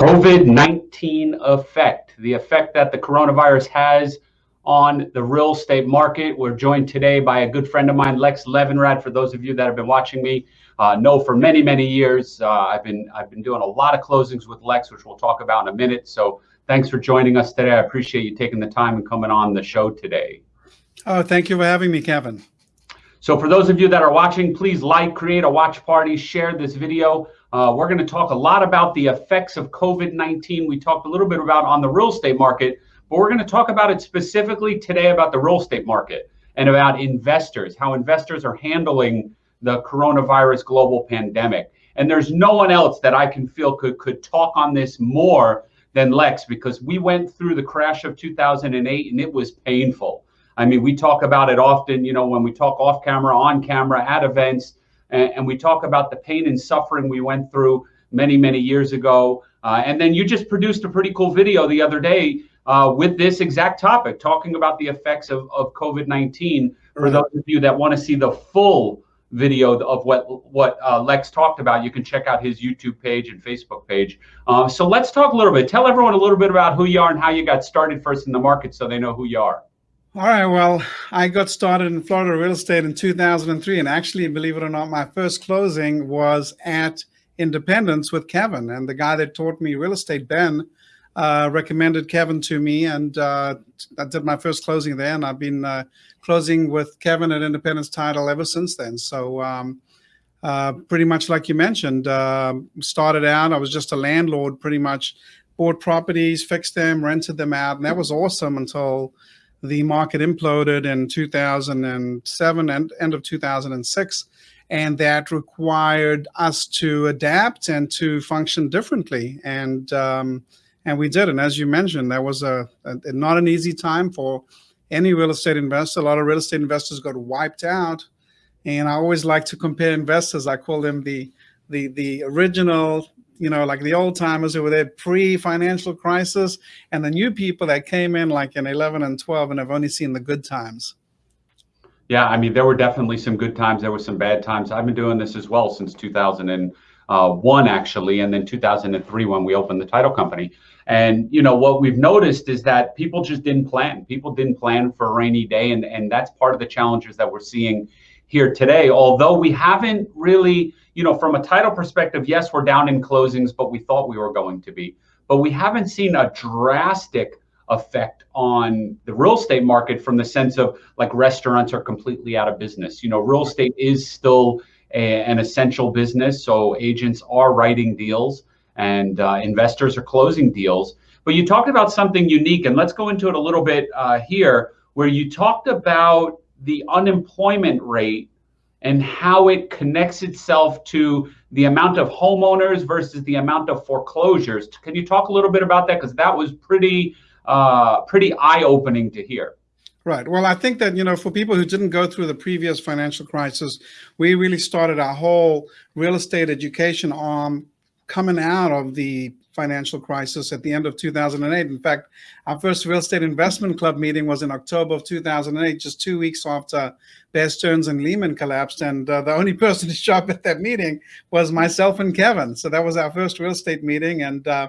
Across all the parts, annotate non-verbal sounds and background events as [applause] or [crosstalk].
COVID-19 effect, the effect that the coronavirus has on the real estate market. We're joined today by a good friend of mine, Lex Levinrad. For those of you that have been watching me, uh, know for many, many years, uh, I've been I've been doing a lot of closings with Lex, which we'll talk about in a minute. So thanks for joining us today. I appreciate you taking the time and coming on the show today. Oh, thank you for having me, Kevin. So for those of you that are watching, please like, create a watch party, share this video. Uh, we're going to talk a lot about the effects of COVID-19. We talked a little bit about on the real estate market, but we're going to talk about it specifically today about the real estate market and about investors, how investors are handling the coronavirus global pandemic. And there's no one else that I can feel could, could talk on this more than Lex because we went through the crash of 2008 and it was painful. I mean, we talk about it often, you know, when we talk off camera, on camera, at events, and, and we talk about the pain and suffering we went through many, many years ago. Uh, and then you just produced a pretty cool video the other day uh, with this exact topic, talking about the effects of, of COVID-19. For right. those of you that want to see the full video of what what uh, Lex talked about, you can check out his YouTube page and Facebook page. Uh, so let's talk a little bit. Tell everyone a little bit about who you are and how you got started first in the market, so they know who you are. All right. Well, I got started in Florida real estate in 2003. And actually, believe it or not, my first closing was at Independence with Kevin. And the guy that taught me real estate, Ben, uh, recommended Kevin to me. And uh, I did my first closing there. And I've been uh, closing with Kevin at Independence Title ever since then. So um, uh, pretty much like you mentioned, um, started out, I was just a landlord pretty much, bought properties, fixed them, rented them out. And that was awesome until the market imploded in 2007 and end of 2006 and that required us to adapt and to function differently. And um, and we did. And as you mentioned that was a, a, not an easy time for any real estate investor. A lot of real estate investors got wiped out. And I always like to compare investors. I call them the the the original you know, like the old timers who were there pre-financial crisis and the new people that came in like in 11 and 12 and have only seen the good times. Yeah, I mean, there were definitely some good times. There were some bad times. I've been doing this as well since 2001, uh, actually, and then 2003 when we opened the title company. And, you know, what we've noticed is that people just didn't plan. People didn't plan for a rainy day. And, and that's part of the challenges that we're seeing here today. Although we haven't really you know, from a title perspective, yes, we're down in closings, but we thought we were going to be. But we haven't seen a drastic effect on the real estate market from the sense of like restaurants are completely out of business. You know, real estate is still a, an essential business, so agents are writing deals and uh, investors are closing deals. But you talked about something unique, and let's go into it a little bit uh, here, where you talked about the unemployment rate and how it connects itself to the amount of homeowners versus the amount of foreclosures. Can you talk a little bit about that? Because that was pretty, uh, pretty eye-opening to hear. Right. Well, I think that, you know, for people who didn't go through the previous financial crisis, we really started our whole real estate education arm coming out of the financial crisis at the end of 2008. In fact, our first real estate investment club meeting was in October of 2008, just two weeks after Bear Stearns and Lehman collapsed. And uh, the only [laughs] person to show up at that meeting was myself and Kevin. So that was our first real estate meeting. And uh,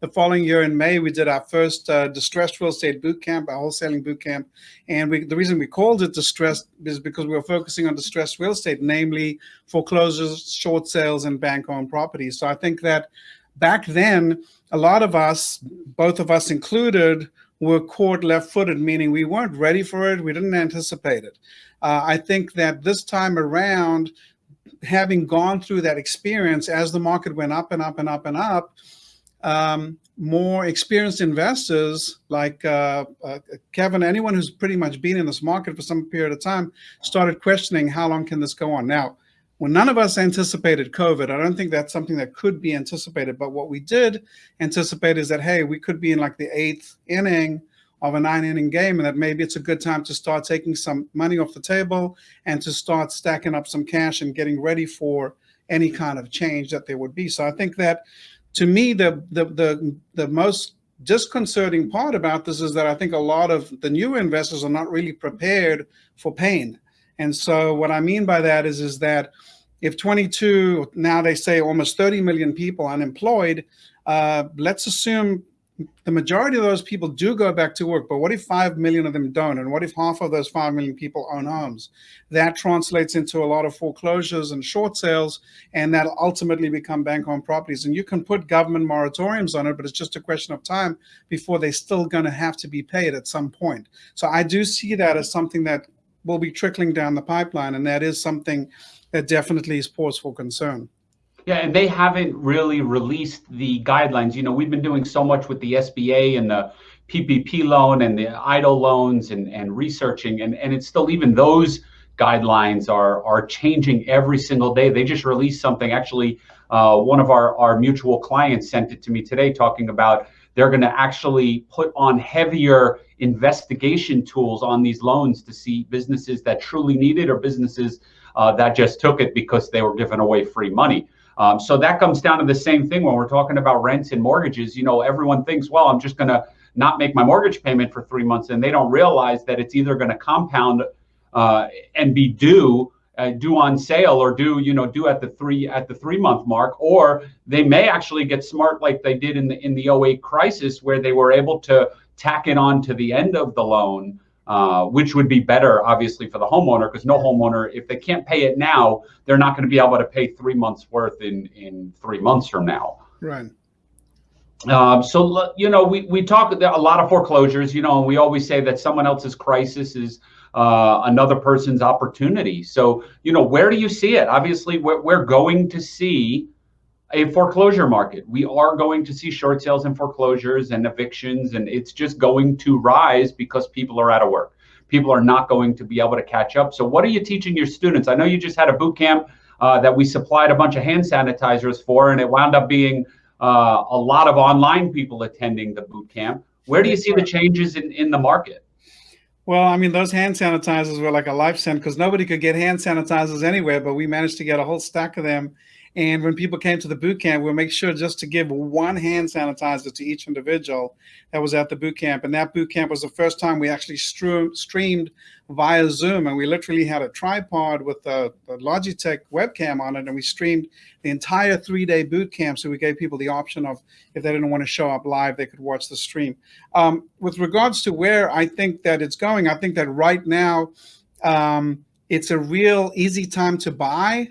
the following year in May, we did our first uh, distressed real estate boot camp, our wholesaling boot camp. And we, the reason we called it distressed is because we were focusing on distressed real estate, namely foreclosures, short sales, and bank-owned properties. So I think that back then, a lot of us, both of us included, were caught left-footed, meaning we weren't ready for it. We didn't anticipate it. Uh, I think that this time around, having gone through that experience as the market went up and up and up and up, um, more experienced investors like uh, uh, Kevin, anyone who's pretty much been in this market for some period of time, started questioning how long can this go on. Now, when none of us anticipated COVID, I don't think that's something that could be anticipated. But what we did anticipate is that, hey, we could be in like the eighth inning of a nine inning game and that maybe it's a good time to start taking some money off the table and to start stacking up some cash and getting ready for any kind of change that there would be. So I think that to me, the, the, the, the most disconcerting part about this is that I think a lot of the new investors are not really prepared for pain. And so what I mean by that is, is that if 22, now they say almost 30 million people unemployed, uh, let's assume the majority of those people do go back to work, but what if 5 million of them don't? And what if half of those 5 million people own homes? That translates into a lot of foreclosures and short sales, and that ultimately become bank owned properties. And you can put government moratoriums on it, but it's just a question of time before they're still going to have to be paid at some point. So I do see that as something that will be trickling down the pipeline, and that is something that definitely is pause for concern. Yeah, and they haven't really released the guidelines. You know, we've been doing so much with the SBA and the PPP loan and the EIDL loans and, and researching, and, and it's still even those guidelines are are changing every single day. They just released something. Actually, uh, one of our, our mutual clients sent it to me today talking about they're going to actually put on heavier investigation tools on these loans to see businesses that truly need it or businesses uh, that just took it because they were giving away free money. Um, so that comes down to the same thing when we're talking about rents and mortgages. You know, everyone thinks, well, I'm just going to not make my mortgage payment for three months, and they don't realize that it's either going to compound uh, and be due uh, due on sale or do you know do at the three at the three month mark or they may actually get smart like they did in the in the 08 crisis where they were able to tack it on to the end of the loan uh, which would be better, obviously, for the homeowner because no homeowner, if they can't pay it now, they're not going to be able to pay three months worth in in three months from now. Right. Um, so you know, we we talk a lot of foreclosures, you know, and we always say that someone else's crisis is uh, another person's opportunity. So you know, where do you see it? Obviously, we're, we're going to see a foreclosure market. We are going to see short sales and foreclosures and evictions, and it's just going to rise because people are out of work. People are not going to be able to catch up. So, what are you teaching your students? I know you just had a boot camp uh, that we supplied a bunch of hand sanitizers for, and it wound up being uh, a lot of online people attending the boot camp. Where do you see the changes in, in the market? Well, I mean, those hand sanitizers were like a life sent because nobody could get hand sanitizers anywhere, but we managed to get a whole stack of them and when people came to the boot camp, we'll make sure just to give one hand sanitizer to each individual that was at the boot camp. And that boot camp was the first time we actually streamed via Zoom. And we literally had a tripod with a, a Logitech webcam on it. And we streamed the entire three day boot camp. So we gave people the option of if they didn't want to show up live, they could watch the stream. Um, with regards to where I think that it's going, I think that right now, um, it's a real easy time to buy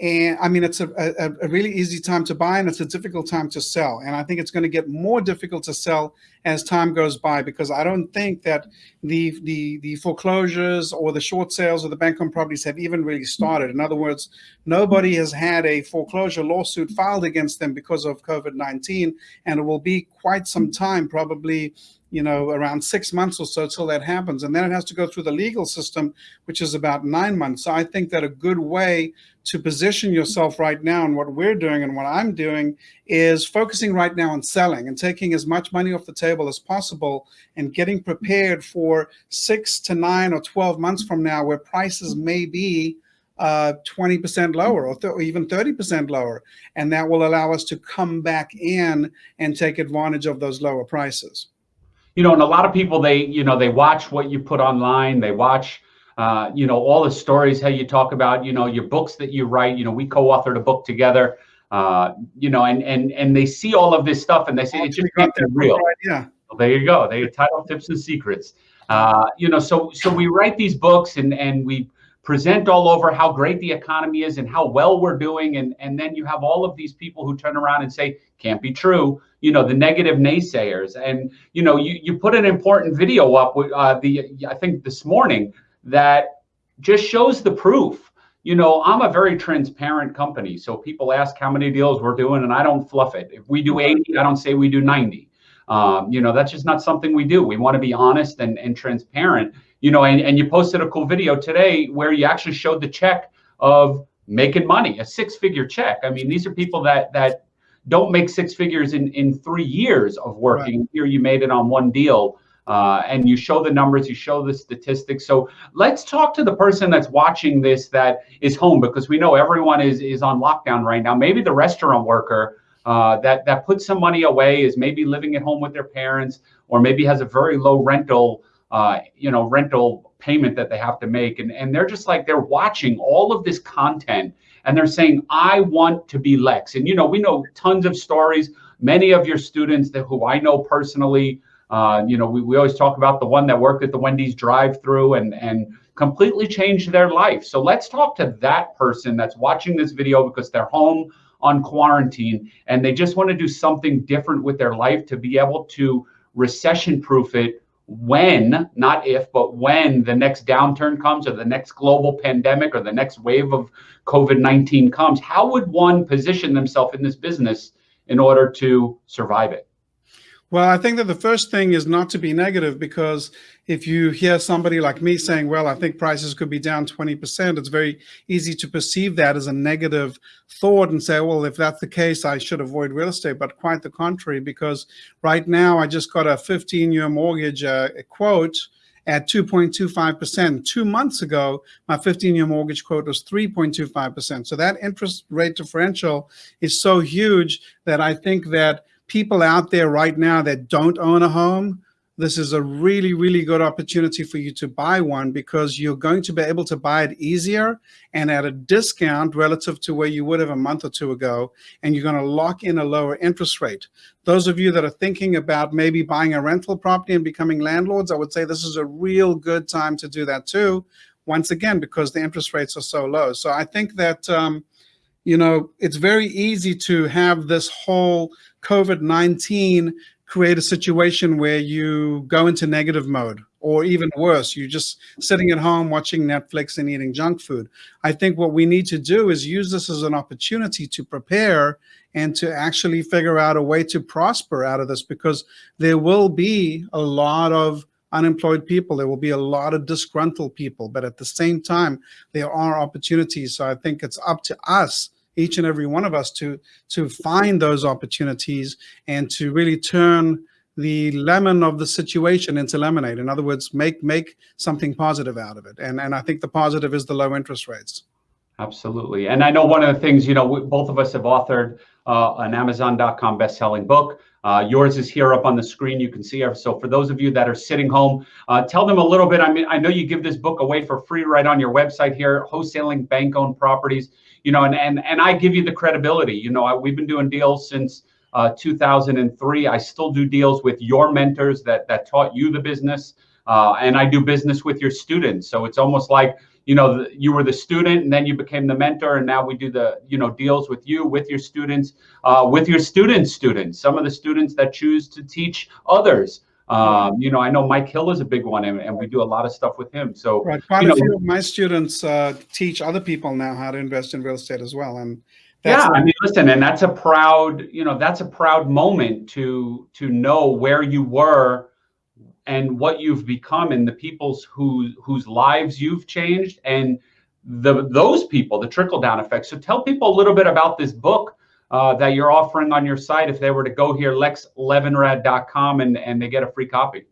and I mean, it's a, a, a, really easy time to buy and it's a difficult time to sell. And I think it's going to get more difficult to sell as time goes by because I don't think that the the the foreclosures or the short sales of the bank owned properties have even really started. In other words, nobody has had a foreclosure lawsuit filed against them because of COVID 19. And it will be quite some time, probably you know, around six months or so till that happens. And then it has to go through the legal system, which is about nine months. So I think that a good way to position yourself right now and what we're doing and what I'm doing is focusing right now on selling and taking as much money off the table as possible and getting prepared for six to nine or 12 months from now where prices may be uh, 20% lower or, or even 30% lower. And that will allow us to come back in and take advantage of those lower prices you know, and a lot of people they you know they watch what you put online, they watch uh, you know all the stories how you talk about you know your books that you write. You know, we co-authored a book together. Uh, you know, and and and they see all of this stuff and they say it just can't be real. Right, yeah. Well, there you go. They title tips and secrets. Uh, you know, so so we write these books and and we present all over how great the economy is and how well we're doing and and then you have all of these people who turn around and say can't be true you know the negative naysayers and you know you, you put an important video up uh, the i think this morning that just shows the proof you know i'm a very transparent company so people ask how many deals we're doing and i don't fluff it if we do 80 i don't say we do 90 um, you know that's just not something we do we want to be honest and, and transparent you know and, and you posted a cool video today where you actually showed the check of making money a six figure check i mean these are people that that don't make six figures in in three years of working. Right. Here you made it on one deal. Uh, and you show the numbers, you show the statistics. So let's talk to the person that's watching this that is home because we know everyone is is on lockdown right now. Maybe the restaurant worker uh, that that puts some money away is maybe living at home with their parents, or maybe has a very low rental, uh, you know, rental payment that they have to make, and and they're just like they're watching all of this content and they're saying, I want to be Lex. And, you know, we know tons of stories. many of your students that who I know personally, uh, you know, we, we always talk about the one that worked at the Wendy's drive-through and and completely changed their life. So let's talk to that person that's watching this video because they're home on quarantine and they just want to do something different with their life to be able to recession proof it when, not if, but when the next downturn comes or the next global pandemic or the next wave of COVID 19 comes, how would one position themselves in this business in order to survive it? Well, I think that the first thing is not to be negative because if you hear somebody like me saying, well, I think prices could be down 20%, it's very easy to perceive that as a negative thought and say, well, if that's the case, I should avoid real estate. But quite the contrary, because right now I just got a 15 year mortgage uh, quote at 2.25%. Two months ago, my 15 year mortgage quote was 3.25%. So that interest rate differential is so huge that I think that people out there right now that don't own a home, this is a really, really good opportunity for you to buy one because you're going to be able to buy it easier and at a discount relative to where you would have a month or two ago, and you're going to lock in a lower interest rate. Those of you that are thinking about maybe buying a rental property and becoming landlords, I would say this is a real good time to do that too. Once again, because the interest rates are so low. So I think that, um, you know, it's very easy to have this whole COVID-19 create a situation where you go into negative mode or even worse, you're just sitting at home watching Netflix and eating junk food. I think what we need to do is use this as an opportunity to prepare and to actually figure out a way to prosper out of this because there will be a lot of unemployed people. There will be a lot of disgruntled people, but at the same time, there are opportunities. So I think it's up to us each and every one of us to to find those opportunities and to really turn the lemon of the situation into lemonade. In other words, make make something positive out of it. And and I think the positive is the low interest rates. Absolutely. And I know one of the things, you know, we, both of us have authored uh, an Amazon.com best-selling book. Uh, yours is here up on the screen. You can see. So for those of you that are sitting home, uh, tell them a little bit. I mean, I know you give this book away for free right on your website here, wholesaling bank-owned properties you know, and and and I give you the credibility. You know, I, we've been doing deals since uh, 2003. I still do deals with your mentors that that taught you the business, uh, and I do business with your students. So it's almost like you know you were the student, and then you became the mentor, and now we do the you know deals with you, with your students, uh, with your students' students. Some of the students that choose to teach others. Um, you know, I know Mike Hill is a big one, and, and, we do a lot of stuff with him. So, right, quite a know, few of my students uh, teach other people now how to invest in real estate as well. And yeah, I mean, listen, and that's a proud, you know, that's a proud moment to to know where you were and what you've become, and the people's whose whose lives you've changed, and the those people, the trickle down effect. So, tell people a little bit about this book uh, that you're offering on your site if they were to go here, lexlevinrad.com, and, and they get a free copy?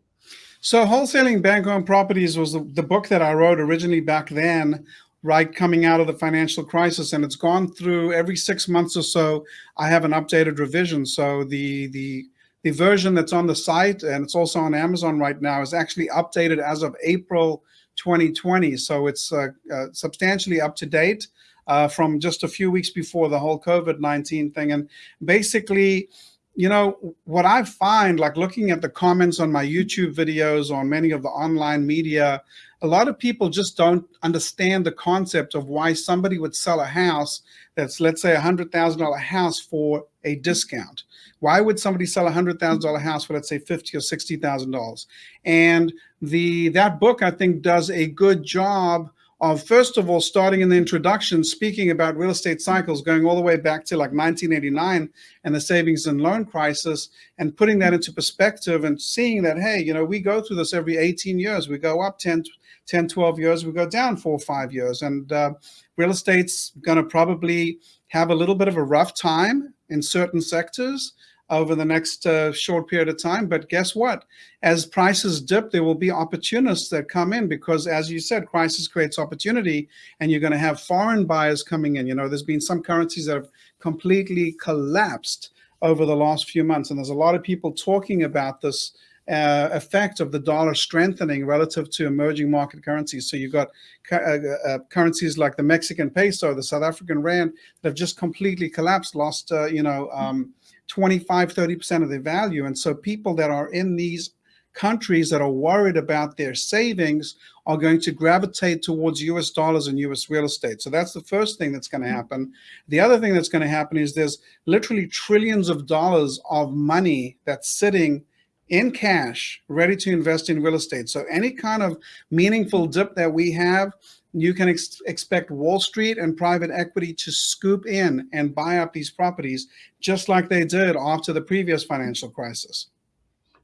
So Wholesaling Bank-Owned Properties was the, the book that I wrote originally back then, right coming out of the financial crisis, and it's gone through every six months or so. I have an updated revision. So the the the version that's on the site and it's also on Amazon right now is actually updated as of April 2020. So it's uh, uh, substantially up to date uh, from just a few weeks before the whole COVID-19 thing. And basically, you know, what I find, like looking at the comments on my YouTube videos, on many of the online media, a lot of people just don't understand the concept of why somebody would sell a house that's, let's say, a $100,000 house for a discount. Why would somebody sell a $100,000 house for, let's say, fifty or $60,000? And the that book, I think, does a good job of first of all, starting in the introduction, speaking about real estate cycles, going all the way back to like 1989 and the savings and loan crisis, and putting that into perspective and seeing that, hey, you know, we go through this every 18 years. We go up 10, 10 12 years, we go down four five years. And uh, real estate's going to probably have a little bit of a rough time in certain sectors over the next uh, short period of time. But guess what? As prices dip, there will be opportunists that come in because, as you said, crisis creates opportunity, and you're going to have foreign buyers coming in. You know, there's been some currencies that have completely collapsed over the last few months, and there's a lot of people talking about this uh, effect of the dollar strengthening relative to emerging market currencies. So you've got uh, uh, currencies like the Mexican peso, the South African rand that have just completely collapsed, lost, uh, you know, um, 25, 30% of their value. And so people that are in these countries that are worried about their savings are going to gravitate towards US dollars and US real estate. So that's the first thing that's going to mm-hmm. happen. The other thing that's going to happen is there's literally trillions of dollars of money that's sitting in cash, ready to invest in real estate. So any kind of meaningful dip that we have, you can ex expect Wall Street and private equity to scoop in and buy up these properties, just like they did after the previous financial crisis.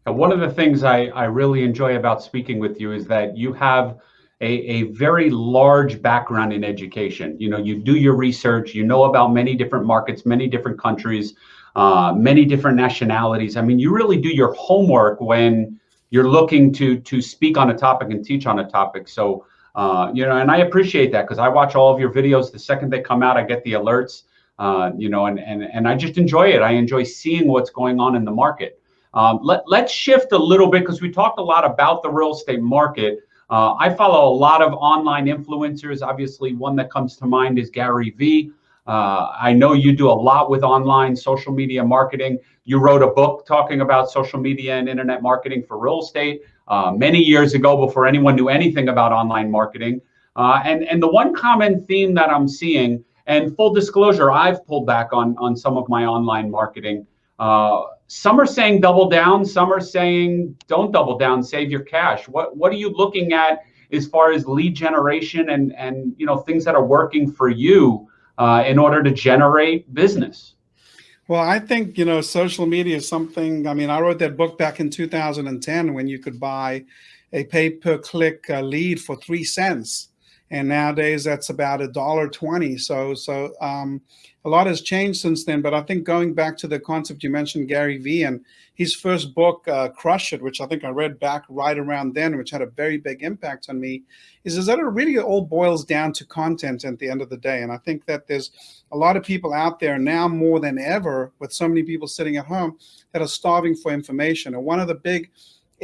One of the things I, I really enjoy about speaking with you is that you have a, a very large background in education. You know, you do your research, you know about many different markets, many different countries, uh, many different nationalities. I mean, you really do your homework when you're looking to to speak on a topic and teach on a topic. So, uh, you know, and I appreciate that because I watch all of your videos. The second they come out, I get the alerts. Uh, you know, and and and I just enjoy it. I enjoy seeing what's going on in the market. Um, let, let's shift a little bit because we talked a lot about the real estate market. Uh, I follow a lot of online influencers. Obviously, one that comes to mind is Gary Vee. Uh, I know you do a lot with online social media marketing. You wrote a book talking about social media and internet marketing for real estate uh, many years ago before anyone knew anything about online marketing. Uh, and, and the one common theme that I'm seeing, and full disclosure, I've pulled back on, on some of my online marketing. Uh, some are saying double down, some are saying don't double down, save your cash. What what are you looking at as far as lead generation and and you know things that are working for you uh, in order to generate business? Well, I think you know social media is something. I mean, I wrote that book back in 2010 when you could buy a pay per click uh, lead for three cents and nowadays that's about a dollar twenty. So so um, a lot has changed since then. But I think going back to the concept you mentioned, Gary Vee, and his first book, uh, Crush It, which I think I read back right around then, which had a very big impact on me, is, is that it really all boils down to content at the end of the day. And I think that there's a lot of people out there now more than ever, with so many people sitting at home, that are starving for information. And one of the big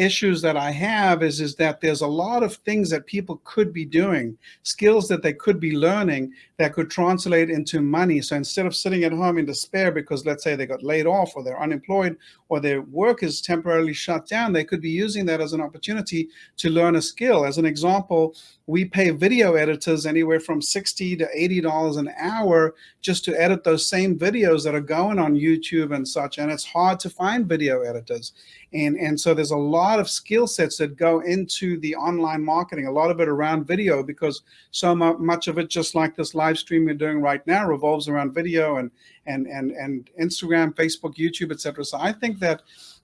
issues that I have is, is that there's a lot of things that people could be doing, skills that they could be learning that could translate into money. So instead of sitting at home in despair because let's say they got laid off or they're unemployed or their work is temporarily shut down, they could be using that as an opportunity to learn a skill. As an example, we pay video editors anywhere from 60 to $80 an hour just to edit those same videos that are going on YouTube and such. And it's hard to find video editors. And, and so there's a lot of skill sets that go into the online marketing, a lot of it around video because so much of it, just like this live stream we're doing right now, revolves around video and, and, and, and Instagram, Facebook, YouTube, etc. So I think that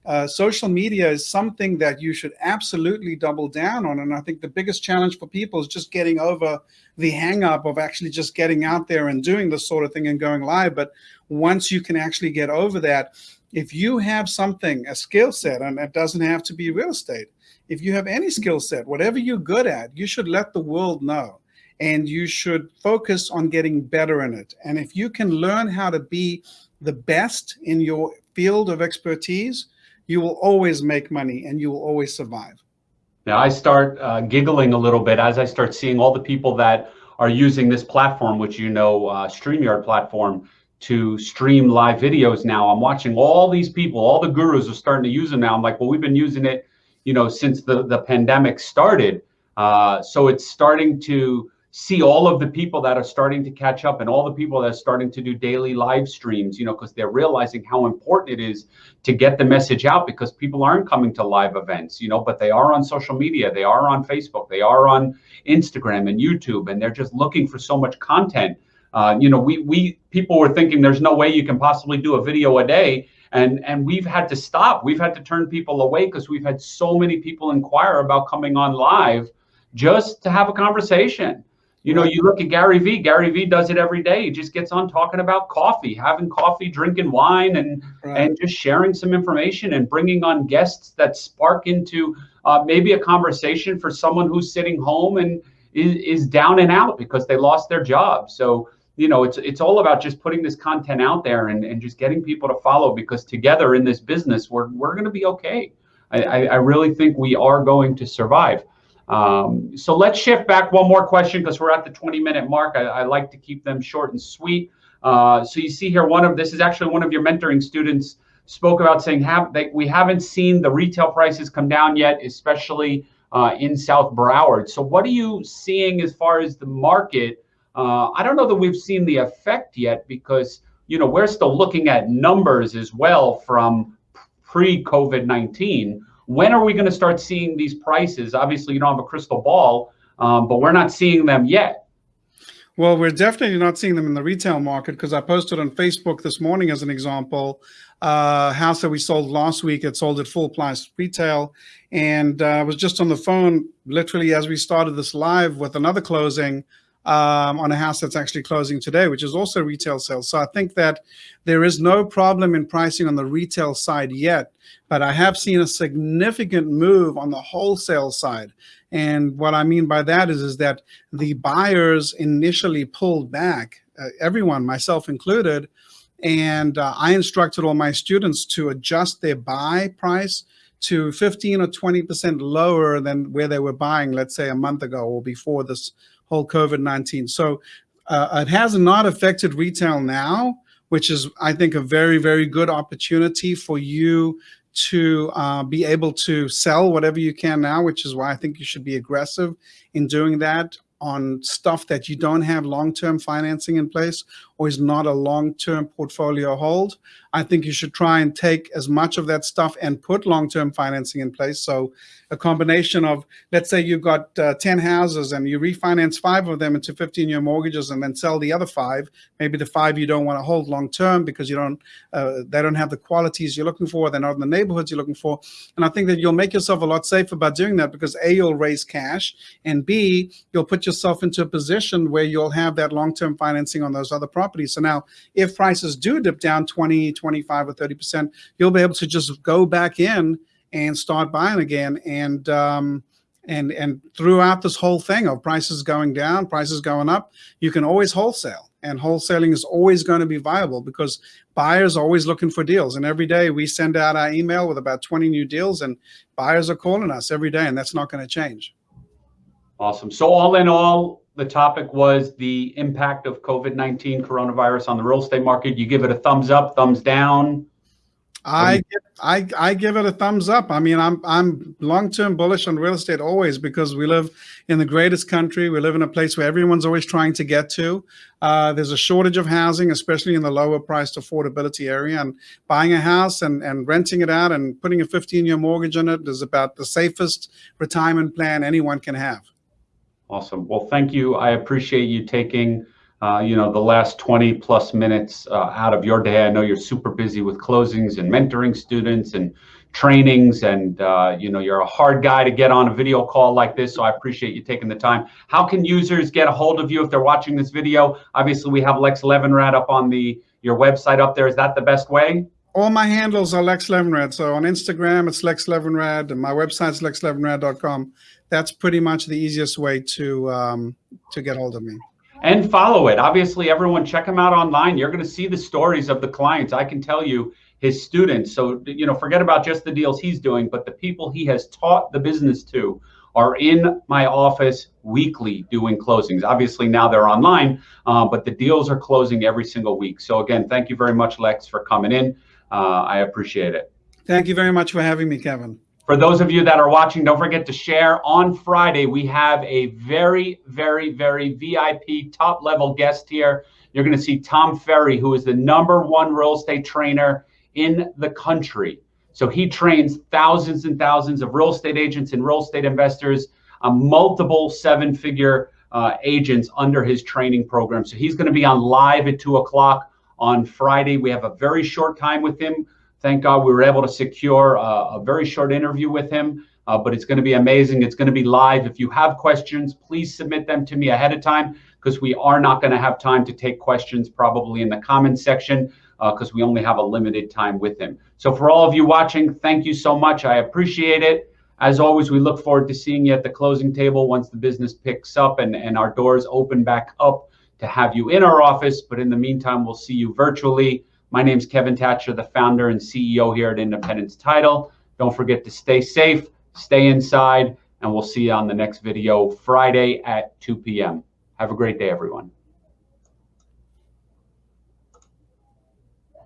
uh, social media is something that you should absolutely double down on. And I think the biggest challenge for people is just getting over the hang up of actually just getting out there and doing this sort of thing and going live. But once you can actually get over that, if you have something, a skill set, and it doesn't have to be real estate, if you have any skill set, whatever you're good at, you should let the world know. And you should focus on getting better in it. And if you can learn how to be the best in your field of expertise, you will always make money and you will always survive. Now I start uh, giggling a little bit as I start seeing all the people that are using this platform, which you know, uh, StreamYard platform, to stream live videos now. I'm watching all these people, all the gurus are starting to use them now. I'm like, well, we've been using it, you know, since the, the pandemic started. Uh, so it's starting to see all of the people that are starting to catch up and all the people that are starting to do daily live streams, you know, because they're realizing how important it is to get the message out because people aren't coming to live events, you know, but they are on social media, they are on Facebook, they are on Instagram and YouTube, and they're just looking for so much content. Uh, you know, we we people were thinking there's no way you can possibly do a video a day, and and we've had to stop. We've had to turn people away because we've had so many people inquire about coming on live just to have a conversation. You know, you look at Gary Vee. Gary Vee does it every day. He just gets on talking about coffee, having coffee, drinking wine, and right. and just sharing some information and bringing on guests that spark into uh, maybe a conversation for someone who's sitting home and is, is down and out because they lost their job. So you know, it's it's all about just putting this content out there and, and just getting people to follow because together in this business, we're we're going to be okay. I, I, really think we are going to survive. Um, so let's shift back one more question because we're at the 20 minute mark. I, I, like to keep them short and sweet. Uh, so you see here, one of this is actually one of your mentoring students, spoke about saying have that we haven't seen the retail prices come down yet, especially uh, in South Broward. So what are you seeing as far as the market? Uh, I don't know that we've seen the effect yet because you know we're still looking at numbers as well from pre-COVID-19. When are we going to start seeing these prices? Obviously, you don't have a crystal ball, um, but we're not seeing them yet. Well, we're definitely not seeing them in the retail market because I posted on Facebook this morning as an example, uh, house that we sold last week, it sold at full price retail. And uh, I was just on the phone literally as we started this live with another closing um, on a house that's actually closing today, which is also retail sales. So I think that there is no problem in pricing on the retail side yet, but I have seen a significant move on the wholesale side. And what I mean by that is, is that the buyers initially pulled back, uh, everyone, myself included, and uh, I instructed all my students to adjust their buy price to 15 or 20% lower than where they were buying, let's say a month ago or before this whole COVID-19. So uh, it has not affected retail now, which is, I think, a very, very good opportunity for you to uh, be able to sell whatever you can now, which is why I think you should be aggressive in doing that on stuff that you don't have long-term financing in place or is not a long-term portfolio hold. I think you should try and take as much of that stuff and put long-term financing in place. So a combination of, let's say you've got uh, 10 houses and you refinance five of them into 15 year mortgages and then sell the other five, maybe the five you don't want to hold long-term because you don't, uh, they don't have the qualities you're looking for. They're not in the neighborhoods you're looking for. And I think that you'll make yourself a lot safer by doing that because A, you'll raise cash and B, you'll put yourself into a position where you'll have that long-term financing on those other properties. So now if prices do dip down 20, 25 or 30%, you'll be able to just go back in and start buying again. And, um, and, and throughout this whole thing of prices going down, prices going up, you can always wholesale and wholesaling is always going to be viable because buyers are always looking for deals. And every day we send out our email with about 20 new deals and buyers are calling us every day and that's not going to change. Awesome. So all in all, the topic was the impact of COVID-19 coronavirus on the real estate market. You give it a thumbs up, thumbs down. I I I give it a thumbs up. I mean, I'm I'm long-term bullish on real estate always because we live in the greatest country. We live in a place where everyone's always trying to get to. Uh, there's a shortage of housing, especially in the lower priced affordability area. And buying a house and, and renting it out and putting a 15-year mortgage on it is about the safest retirement plan anyone can have. Awesome. Well, thank you. I appreciate you taking, uh, you know, the last 20 plus minutes uh, out of your day. I know you're super busy with closings and mentoring students and trainings and, uh, you know, you're a hard guy to get on a video call like this. So I appreciate you taking the time. How can users get a hold of you if they're watching this video? Obviously, we have Lex Levinrad up on the your website up there. Is that the best way? all my handles are Lex Levinrad. So on Instagram, it's Lex Levinrad, and my website's lexlevinrad.com. That's pretty much the easiest way to um, to get hold of me. And follow it. Obviously, everyone check him out online. You're going to see the stories of the clients. I can tell you his students. So you know, forget about just the deals he's doing, but the people he has taught the business to are in my office weekly doing closings. Obviously now they're online, uh, but the deals are closing every single week. So again, thank you very much, Lex, for coming in. Uh, I appreciate it. Thank you very much for having me, Kevin. For those of you that are watching, don't forget to share. On Friday, we have a very, very, very VIP top level guest here. You're going to see Tom Ferry, who is the number one real estate trainer in the country. So he trains thousands and thousands of real estate agents and real estate investors, uh, multiple seven figure uh, agents under his training program. So he's going to be on live at two o'clock on Friday. We have a very short time with him. Thank God we were able to secure a, a very short interview with him, uh, but it's going to be amazing. It's going to be live. If you have questions, please submit them to me ahead of time because we are not going to have time to take questions probably in the comments section because uh, we only have a limited time with him. So for all of you watching, thank you so much. I appreciate it. As always, we look forward to seeing you at the closing table once the business picks up and, and our doors open back up to have you in our office. But in the meantime, we'll see you virtually. My name is Kevin Thatcher, the founder and CEO here at Independence Title. Don't forget to stay safe, stay inside, and we'll see you on the next video Friday at 2 p.m. Have a great day, everyone.